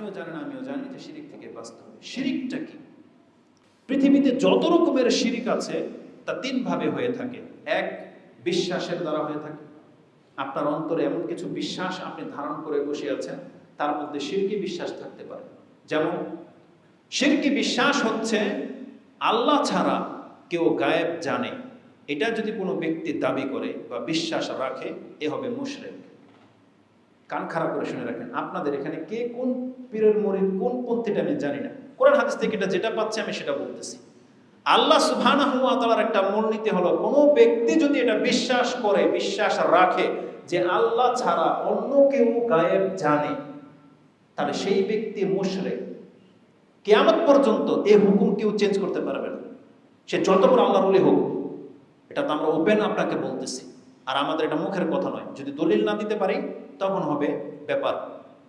আপনিও জানেন, আমিও জানি যে শিরিক থেকে বাঁচতে হবে। শিরিকটা কি? পৃথিবীতে যত রকমের শিরিক আছে, তা তিন ভাবে হয়ে থাকে। এক, বিশ্বাসের দ্বারা হয়ে থাকে। আপনার অন্তরে এমন কিছু বিশ্বাস আপনি ধারণ করে বসে আছেন, তার মধ্যে শিরকি বিশ্বাস থাকতে পারে। যেমন, শিরকি বিশ্বাস হচ্ছে, আল্লাহ ছাড়া কেউ গায়েব জানে। এটা যদি কোনো ব্যক্তি দাবি করে বা বিশ্বাস রাখে, এ হবে মুশরেক। কান খারাপ করে শুনে রাখেন, আপনাদের এখানে কে কোন পীরের মরিদ, কোন পন্থীটা আমি জানি না। কোরআন হাদিস থেকে এটা যেটা পাচ্ছে আমি সেটা বলতেছি। আল্লাহ সুবহানাহু ওয়া তাআলার একটা মূলনীতি হলো, কোনো ব্যক্তি যদি এটা বিশ্বাস করে, বিশ্বাস রাখে যে আল্লাহ ছাড়া অন্য কেউ গায়েব জানে, তাহলে সেই ব্যক্তি মুশরিক। কিয়ামত পর্যন্ত এই হুকুম কেউ চেঞ্জ করতে পারবে না। সে যত বড় আল্লাহর ওলি হোক, এটা তো আমরা ওপেন আপনাকে বলতেছি। আর আমাদের এটা মুখের কথা নয়। যদি দলিল না দিতে পারি তখন হবে ব্যাপার।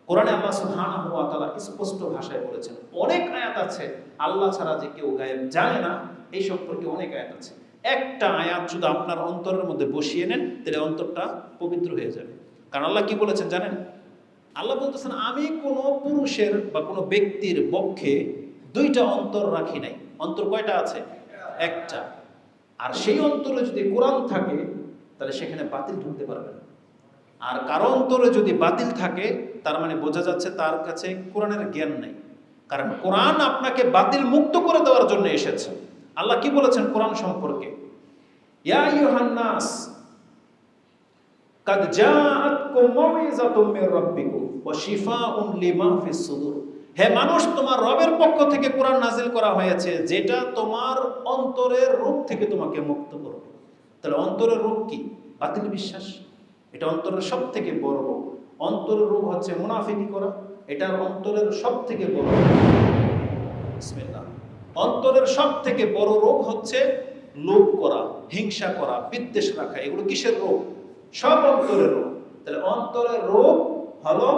কোরআনে আল্লাহ সুবহানাহু ওয়া স্পষ্ট ভাষায় বলেছেন? অনেক আয়াত আছে, আল্লাহ ছাড়া যে কেউ গায়েব জানে না, এই সম্পর্কে অনেক আয়াত আছে। একটা আয়াত শুধু আপনার অন্তরের মধ্যে বসিয়ে নেন, তাহলে অন্তরটা পবিত্র হয়ে যাবে। কারণ আল্লাহ কি বলেছেন জানেন? আল্লাহ বলতেছেন, আমি কোনো পুরুষের বা কোনো ব্যক্তির পক্ষে দুইটা অন্তর রাখি নাই। অন্তর কয়টা আছে? একটা। আর সেই অন্তরে যদি কোরআন থাকে, তাহলে সেখানে বাতিল ঢুকতে পারবে না। আর কারও অন্তরে যদি বাতিল থাকে, তার মানে বোঝা যাচ্ছে তার কাছে কোরআনের জ্ঞান নেই। কারণ কোরআন আপনাকে বাতিল মুক্ত করে দেওয়ার জন্য এসেছে। আল্লাহ কি বলেছেন কোরআন সম্পর্কে? ইয়া আইয়ুহান নাস কাদ জাআতকুম মাউইযাতুম মির রাব্বিকুম লিমা ফিস সুদুর। হে মানুষ, তোমার রবের পক্ষ থেকে কোরআন নাজিল করা হয়েছে, যেটা তোমার অন্তরের রোগ থেকে তোমাকে মুক্ত করবে। তাহলে অন্তরের রোগ কি? বাতিল বিশ্বাস। এটা অন্তরের সব থেকে বড় রোগ। অন্তরের রোগ হচ্ছে মুনাফিকি করা, এটার অন্তরের সব থেকে বড় রোগ। অন্তরের সব থেকে বড় রোগ হচ্ছে লোভ করা, হিংসা করা, বিদ্বেষ রাখা, এগুলো কিসের রোগ? সব অন্তরের রোগ। তাহলে অন্তরের রোগ হলো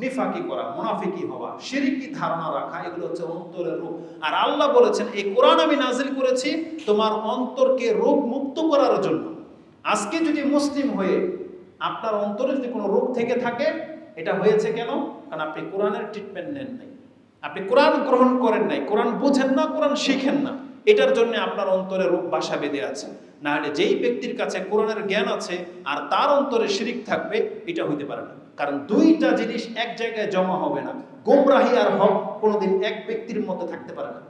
নিফাকি করা, মুনাফিকি হওয়া শিরিকি ধারণা রাখা, এগুলো হচ্ছে অন্তরের রোগ। আর আল্লাহ বলেছেন, এই কোরআন আমি নাজিল করেছি তোমার অন্তরকে রোগ মুক্ত করার জন্য। আজকে যদি মুসলিম হয়ে আপনার অন্তরে যদি কোনো রোগ থেকে থাকে, এটা হয়েছে কেন? কারণ আপনি কোরআনের ট্রিটমেন্ট নেন নাই। আপনি কোরআন গ্রহণ করেন নাই। কোরআন বুঝেন না, কোরআন শিখেন না। এটার জন্য আপনার অন্তরে রোগ বাসা বেঁধে আছে। না হলে যেই ব্যক্তির কাছে কোরআনের জ্ঞান আছে আর তার অন্তরে শিরিক থাকবে, এটা হইতে পারে না। কারণ দুইটা জিনিস এক জায়গায় জমা হবে না। গোমরাহি আর হক কোনোদিন এক ব্যক্তির মধ্যে থাকতে পারে না।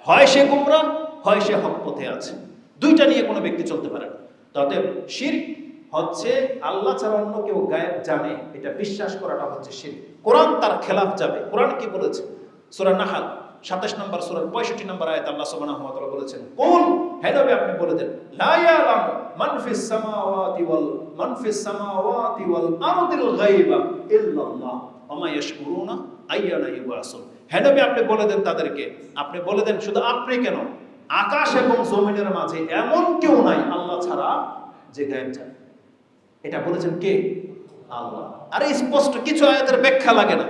হয় সে গোমরা হয় সে হক পথে আছে। দুইটা নিয়ে কোনো ব্যক্তি চলতে পারে না। তবে শির্ক হচ্ছে আল্লাহ ছাড়া অন্য কেউ গায়েব জানে, এটা বিশ্বাস করাটা হচ্ছে শির্ক। কোরআন তার খেলাফ যাবে। কোরআন কি বলেছে? সূরা নাহাল 27 নম্বর, সূরার 65 নম্বর আয়াত আল্লাহ সুবহানাহু বলেছেন, কুল হে নবী আপনি বলে দেন, লা ওয়াল, মান ফিস সামাওয়াতি ওয়াল আরদিল গায়বা ইল্লাল্লাহ, ওয়া ইয়াশকুরুনা আইয়ানা ইউবাসুন। হে আপনি বলে দেন তাদেরকে, আপনি বলে দেন শুধু আপনি কেন? আকাশ এবং জমিনের মাঝে এমন কেউ নাই আল্লাহ ছাড়া যে গায়েব জানে। এটা বলেছেন কে? আল্লাহ। আরে স্পষ্ট, কিছু আয়াতের ব্যাখ্যা লাগে না।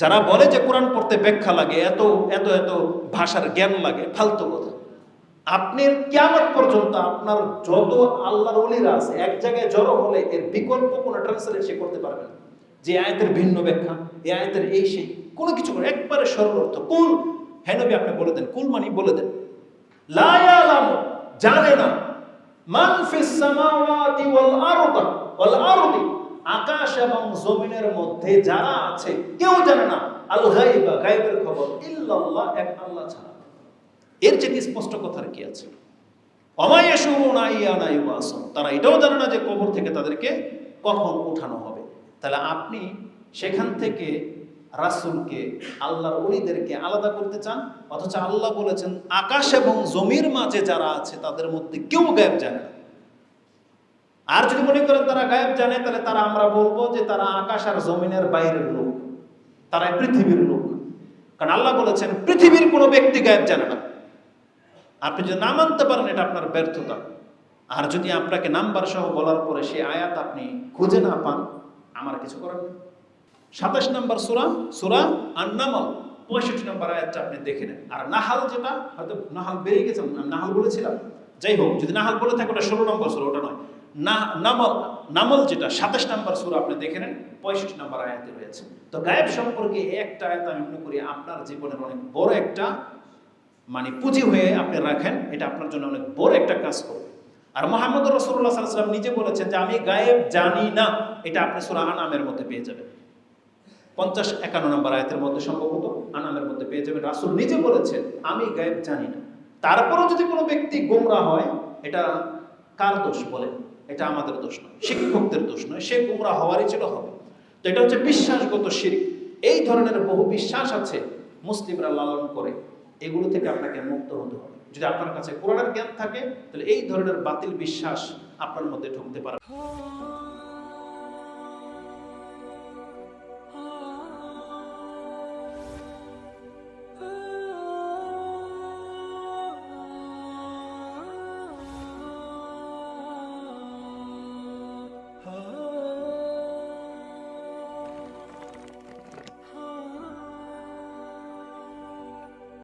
যারা বলে যে কোরআন পড়তে ব্যাখ্যা লাগে, এত এত এত ভাষার জ্ঞান লাগে, ফালতু কথা। আপনি কেমন পর্যন্ত আপনার যত আল্লাহর অলিরা আছে, এক জায়গায় জড়ো হলে এর বিকল্প কোনো ট্রান্সলেট সে করতে পারবে না। যে আয়াতের ভিন্ন ব্যাখ্যা এই আয়াতের এই সেই, কোনো কিছু করে, একবারে সরল অর্থ। কুল হ্যাঁ নবী আপনি বলে দেন, কুল মানি বলে দেন। লা জানে না। মান আকাশ এবং জমিনের মধ্যে যারা আছে, কেউ জানে না, আল গায়বা, গায়বের খবর, ইল্লাল্লাহ, এক আল্লাহ ছাড়া। এর চেয়ে স্পষ্ট কথার কি আছে? তারা এটাও জানে না যে কবর থেকে তাদেরকে কখন উঠানো হবে। তাহলে আপনি সেখান থেকে রাসূলকে, আল্লাহর ওলিদেরকে আলাদা করতে চান? অথচ আল্লাহ বলেছেন, আকাশ এবং জমির মাঝে যারা আছে, তাদের মধ্যে কেউ গায়েব জানে না। আর যদি মনে করেন তারা গায়েব জানে, তাহলে তারা আমরা বলব যে তারা আকাশ আর জমিনের বাইরের লোক। তারা পৃথিবীর লোক। কারণ আল্লাহ বলেছেন, পৃথিবীর কোনো ব্যক্তি গায়েব জানে না। আপনি যদি না মানতে পারেন, এটা আপনার ব্যর্থতা। আর যদি আপনাকে নাম্বার সহ বলার পরে সেই আয়াত আপনি খুঁজে না পান, আমার কিছু করার নেই। সাতাশ নম্বর সুরা সুরা আর নামাল পঁয়ষট্টি নম্বর আয়াতটা আপনি দেখে নেন। আর নাহাল যেটা, হয়তো নাহাল বেরিয়ে গেছে নাহাল বলেছিলাম। যাই হোক, যদি নাহাল বলে থাকে, ওটা ষোলো নম্বর সুরা, ওটা নয়। না নামল নামল যেটা, সাতাশ নাম্বার সুরা আপনি দেখে নেন, পঁয়ষট্টি নাম্বার আয়াতে রয়েছে। তো গায়েব সম্পর্কে একটা আয়াত আমি মনে করি আপনার জীবনের অনেক বড় একটা মানে পুঁজি হয়ে আপনি রাখেন, এটা আপনার জন্য অনেক বড় একটা কাজ করবে। আর মোহাম্মদ রসুল্লাহ সাল্লাম নিজে বলেছেন যে, আমি গায়েব জানি না। এটা আপনি সুরা আনামের মধ্যে পেয়ে যাবেন। পঞ্চাশ একান্ন নম্বর আয়াতের মধ্যে সম্ভবত আনামের মধ্যে পেয়ে যাবেন। রাসুল নিজে বলেছেন, আমি গায়েব জানি না। তারপরেও যদি কোনো ব্যক্তি গোমরা হয়, এটা কার দোষ বলে এটা আমাদের দোষ নয়, শিক্ষকদের দোষ নয়, সে গোমরা হওয়ারই ছিল হবে। তো এটা হচ্ছে বিশ্বাসগত শিরিক। এই ধরনের বহু বিশ্বাস আছে মুসলিমরা লালন করে, এগুলো থেকে আপনাকে মুক্ত হতে হবে। যদি আপনার কাছে কোরআনের জ্ঞান থাকে, তাহলে এই ধরনের বাতিল বিশ্বাস আপনার মধ্যে ঢুকতে পারে।